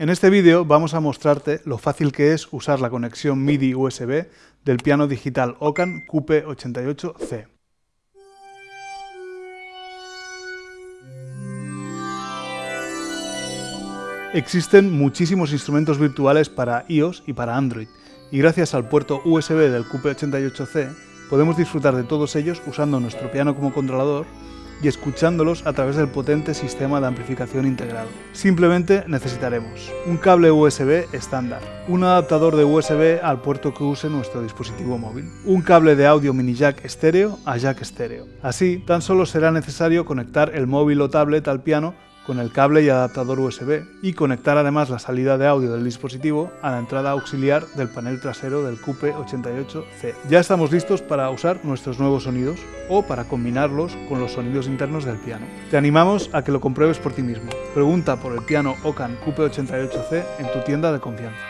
En este vídeo vamos a mostrarte lo fácil que es usar la conexión MIDI USB del piano digital Ocan QP88C. Existen muchísimos instrumentos virtuales para iOS y para Android, y gracias al puerto USB del QP88C podemos disfrutar de todos ellos usando nuestro piano como controlador y escuchándolos a través del potente sistema de amplificación integrado. Simplemente necesitaremos un cable USB estándar, un adaptador de USB al puerto que use nuestro dispositivo móvil, un cable de audio mini jack estéreo a jack estéreo. Así, tan solo será necesario conectar el móvil o tablet al piano con el cable y adaptador USB y conectar además la salida de audio del dispositivo a la entrada auxiliar del panel trasero del QP88C. Ya estamos listos para usar nuestros nuevos sonidos o para combinarlos con los sonidos internos del piano. Te animamos a que lo compruebes por ti mismo. Pregunta por el piano Ocan QP88C en tu tienda de confianza.